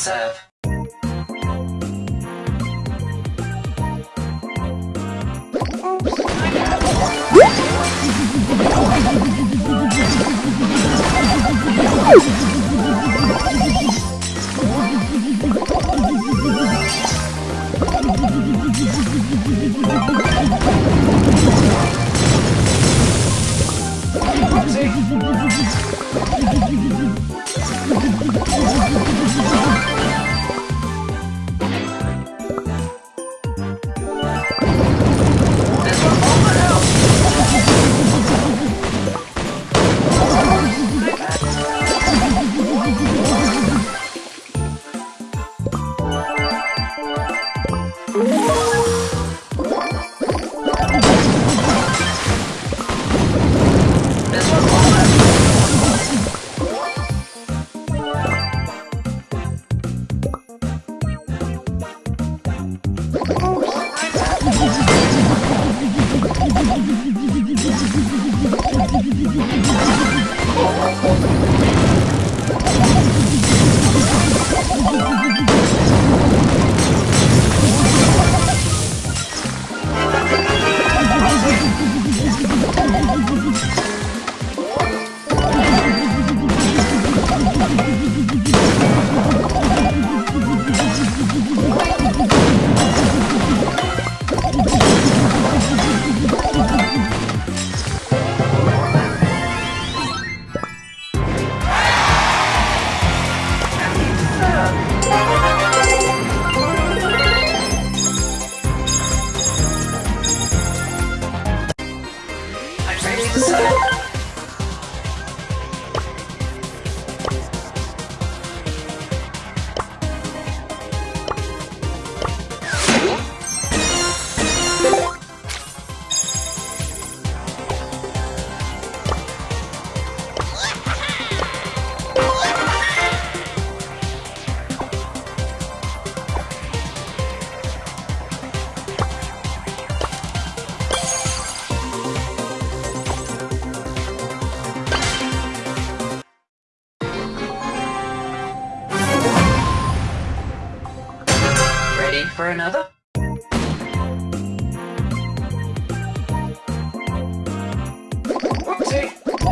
serve. This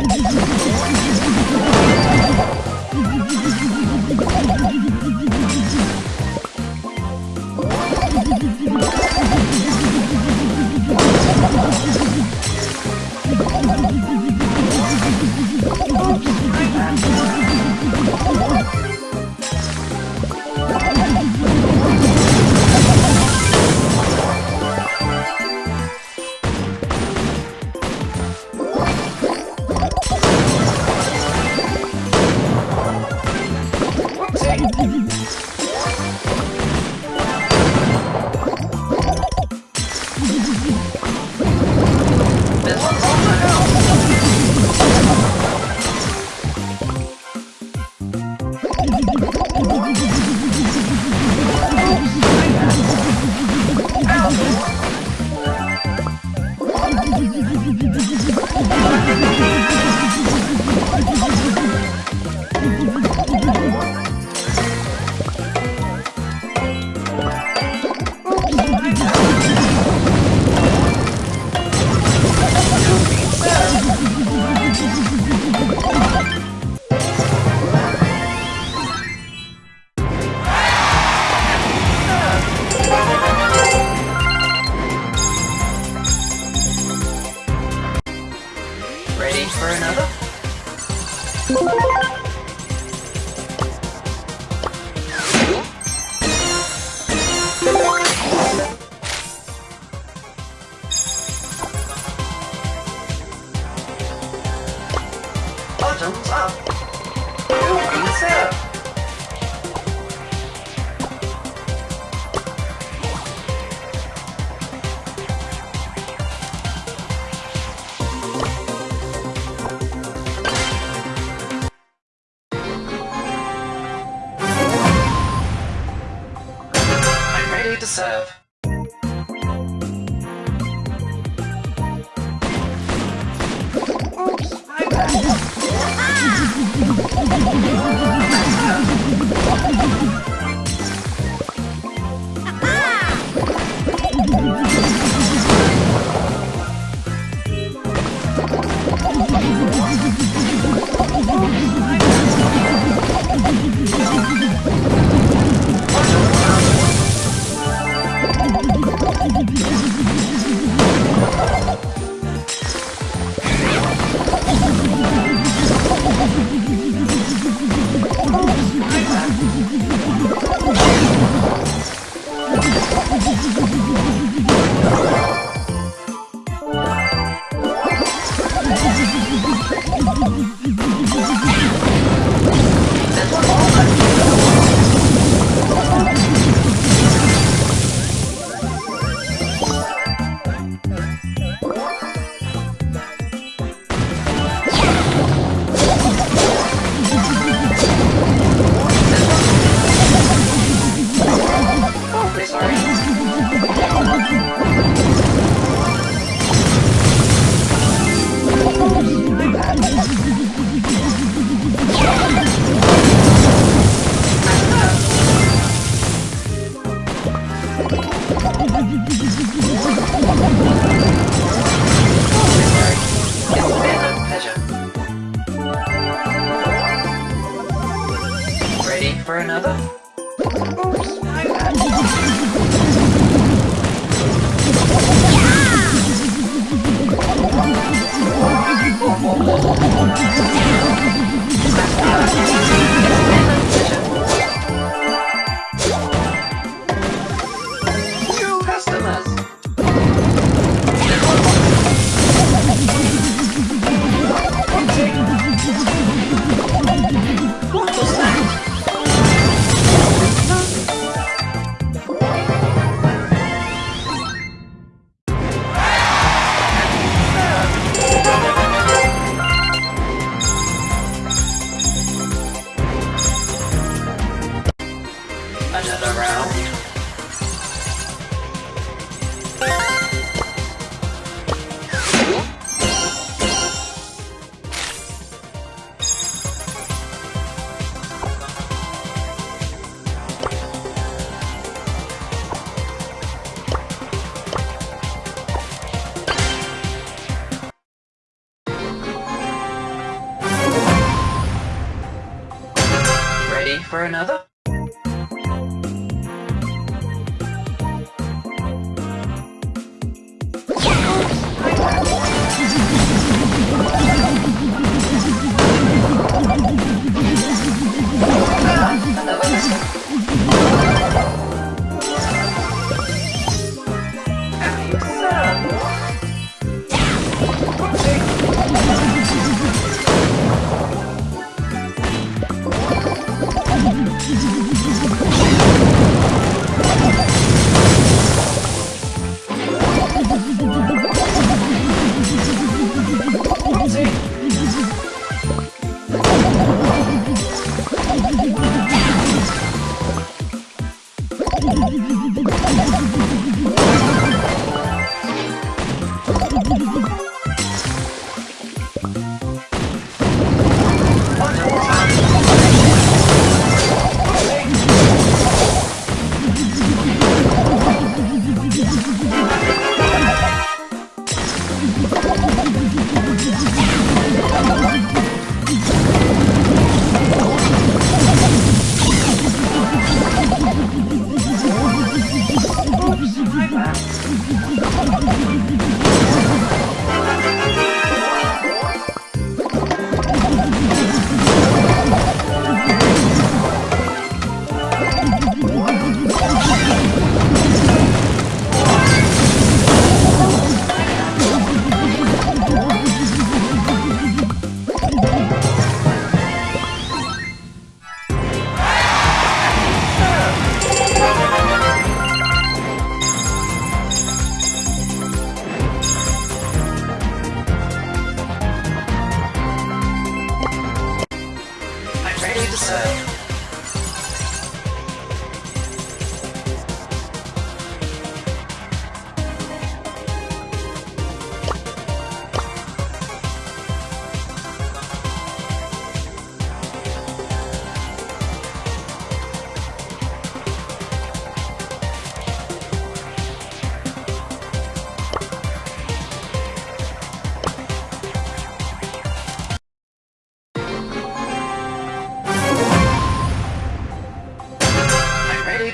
Oh, my God. Serve. My another?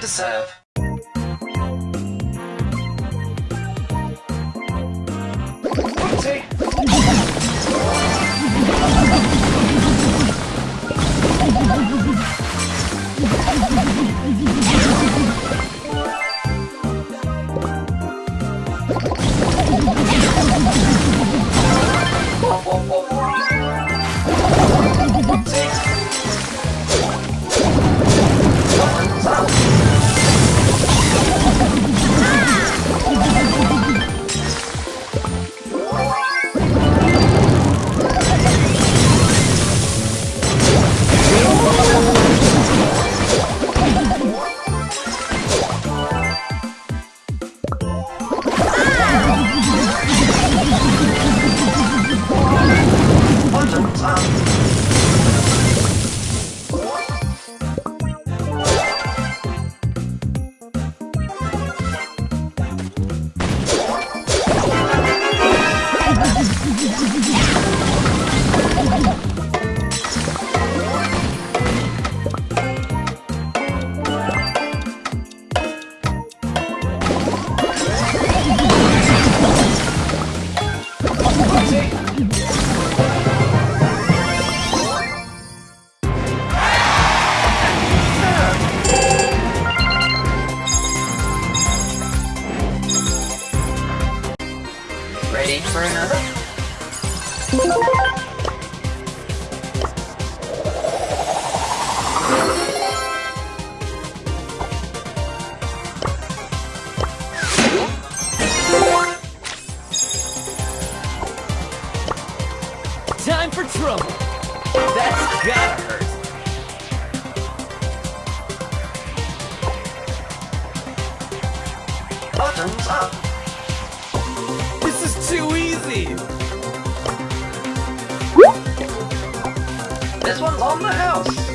Ready serve. For another? Time for trouble. That's gotta hurt. This one's on the house.